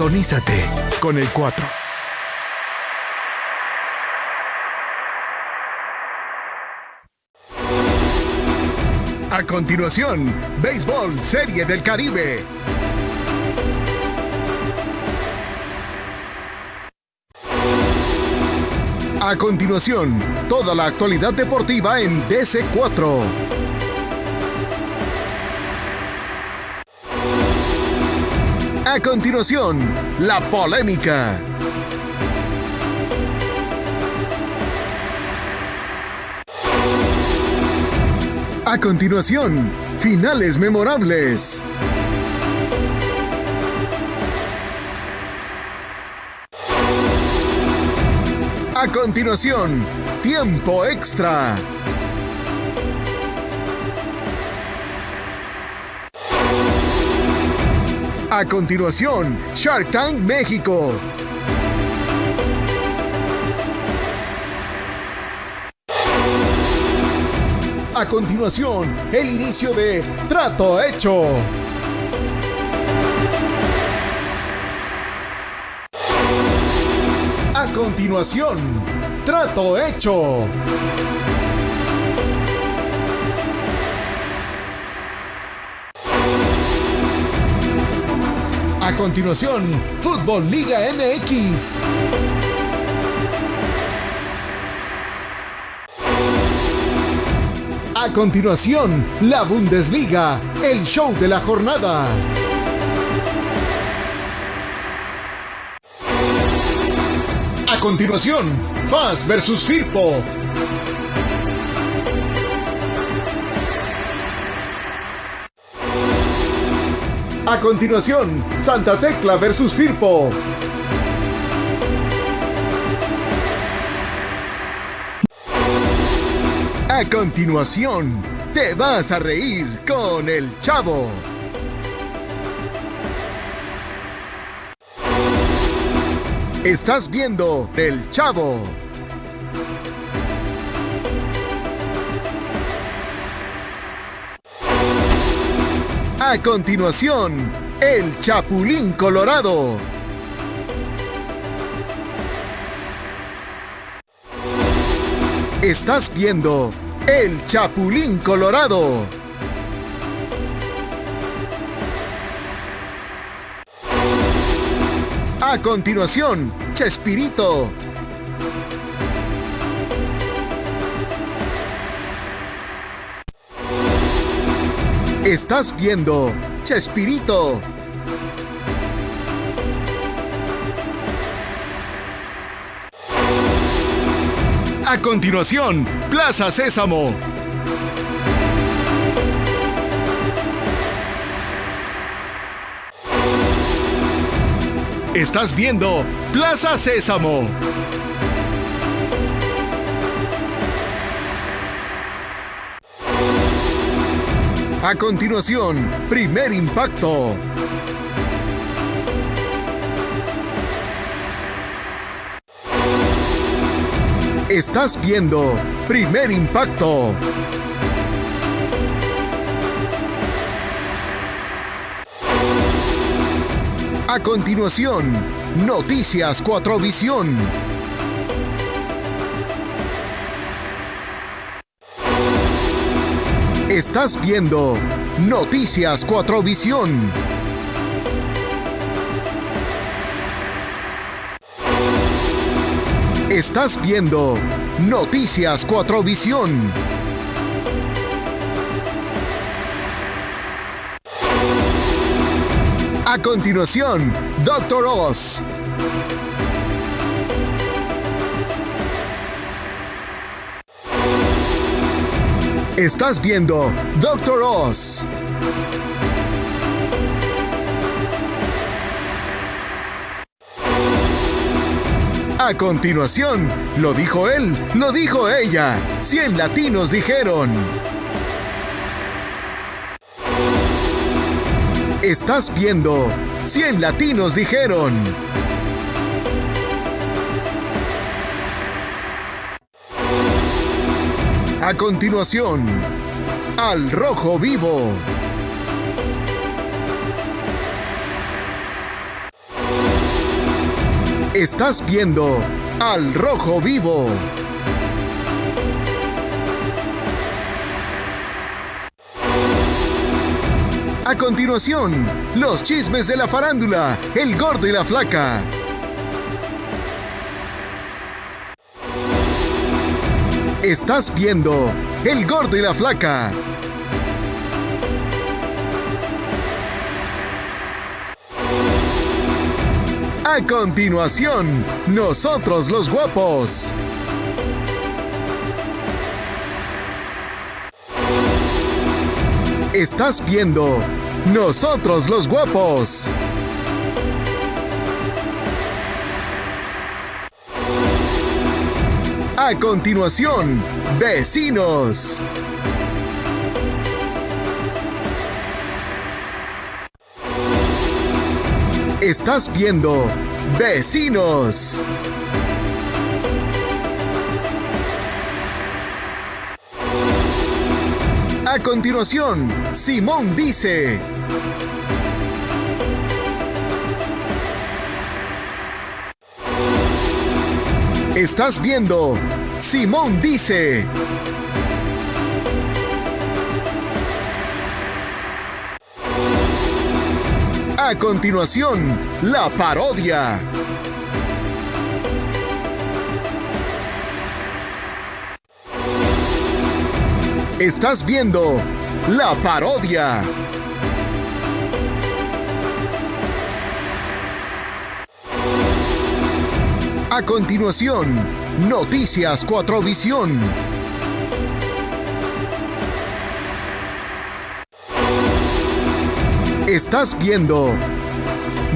Sintonízate con el 4. A continuación, Béisbol Serie del Caribe. A continuación, toda la actualidad deportiva en DC4. A continuación, la polémica. A continuación, finales memorables. A continuación, tiempo extra. A continuación, Shark Tank México. A continuación, el inicio de Trato Hecho. A continuación, Trato Hecho. A continuación, Fútbol Liga MX. A continuación, la Bundesliga, el show de la jornada. A continuación, FAS versus Firpo. A continuación, Santa Tecla versus Firpo. A continuación, te vas a reír con el chavo. Estás viendo El Chavo. A continuación, El Chapulín Colorado. Estás viendo El Chapulín Colorado. A continuación, Chespirito. Estás viendo Chespirito. A continuación, Plaza Sésamo. Estás viendo Plaza Sésamo. A continuación, primer impacto. Estás viendo primer impacto. A continuación, Noticias 4 Visión. Estás viendo Noticias 4 Visión. Estás viendo Noticias 4 Visión. A continuación, Doctor Oz. Estás viendo Doctor Oz. A continuación, lo dijo él, lo dijo ella. 100 latinos dijeron. Estás viendo 100 latinos dijeron. A continuación, al rojo vivo. Estás viendo Al Rojo Vivo. A continuación, los chismes de la farándula, el gordo y la flaca. Estás viendo El gordo y la flaca. A continuación, nosotros los guapos. Estás viendo Nosotros los guapos. A continuación, vecinos. Estás viendo Vecinos. A continuación, Simón dice... Estás viendo Simón dice... A continuación, la parodia. Estás viendo la parodia. A continuación, Noticias 4 Visión. Estás viendo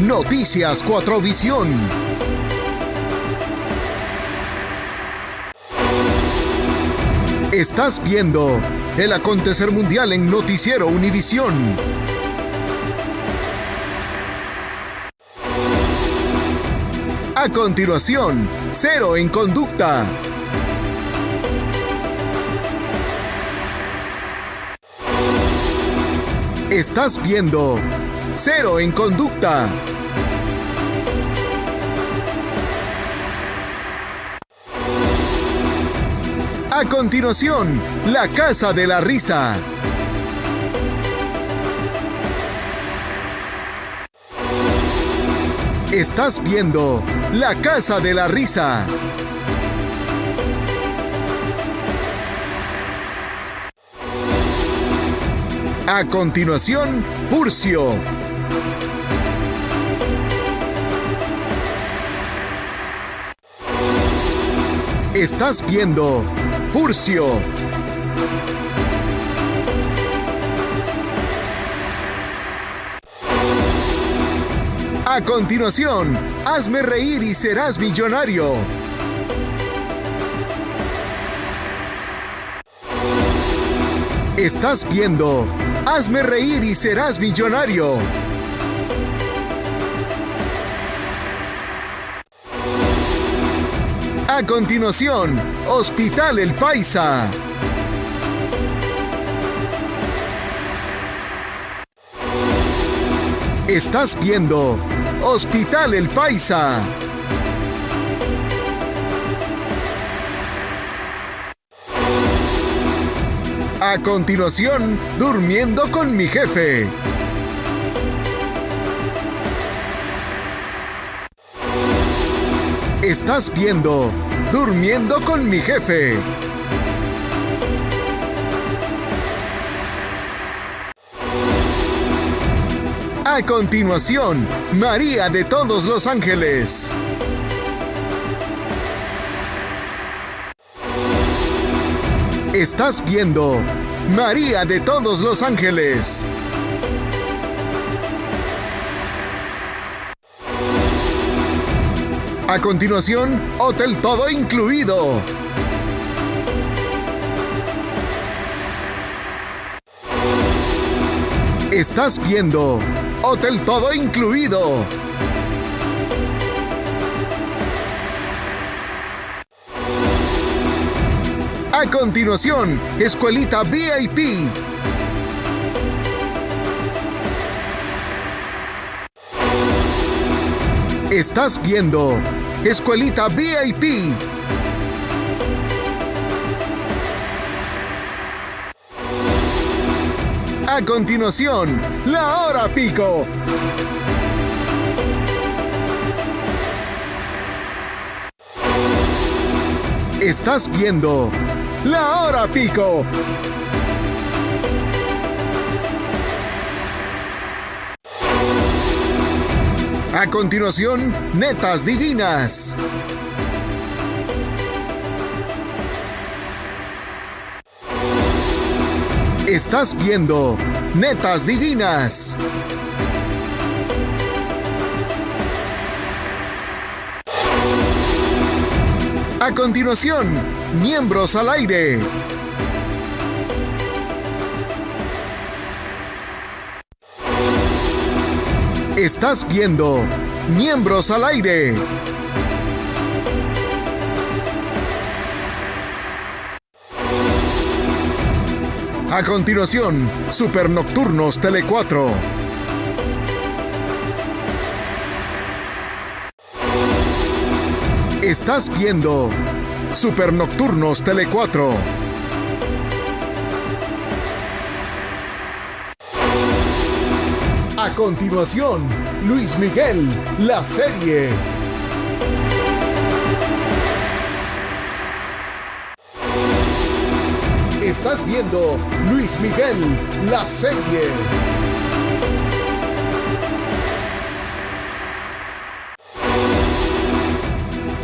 Noticias 4 Visión. Estás viendo el acontecer mundial en Noticiero Univisión. A continuación, Cero en Conducta. Estás viendo Cero en Conducta. A continuación, La Casa de la Risa. Estás viendo La Casa de la Risa. A continuación, Purcio. Estás viendo Furcio. A continuación, hazme reír y serás millonario. Estás viendo Hazme reír y serás millonario. A continuación, Hospital El Paisa. Estás viendo Hospital El Paisa. A continuación, Durmiendo con mi jefe. Estás viendo Durmiendo con mi jefe. A continuación, María de todos los ángeles. Estás viendo María de todos los ángeles. A continuación, Hotel Todo Incluido. Estás viendo Hotel Todo Incluido. A continuación, Escuelita VIP. Estás viendo Escuelita VIP. A continuación, la hora pico. Estás viendo la hora pico. A continuación, netas divinas. Estás viendo Netas Divinas. A continuación, miembros al aire. Estás viendo Miembros al aire. A continuación, Super Nocturnos Tele 4. Estás viendo Super Nocturnos Tele 4. A continuación, Luis Miguel, la serie. Estás viendo Luis Miguel, la serie.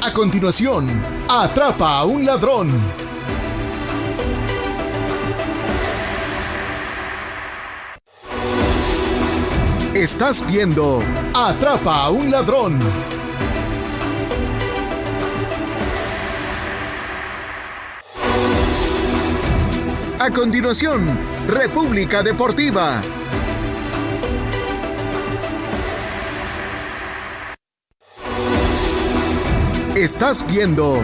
A continuación, atrapa a un ladrón. Estás viendo Atrapa a un ladrón. A continuación, República Deportiva. Estás viendo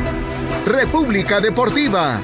República Deportiva.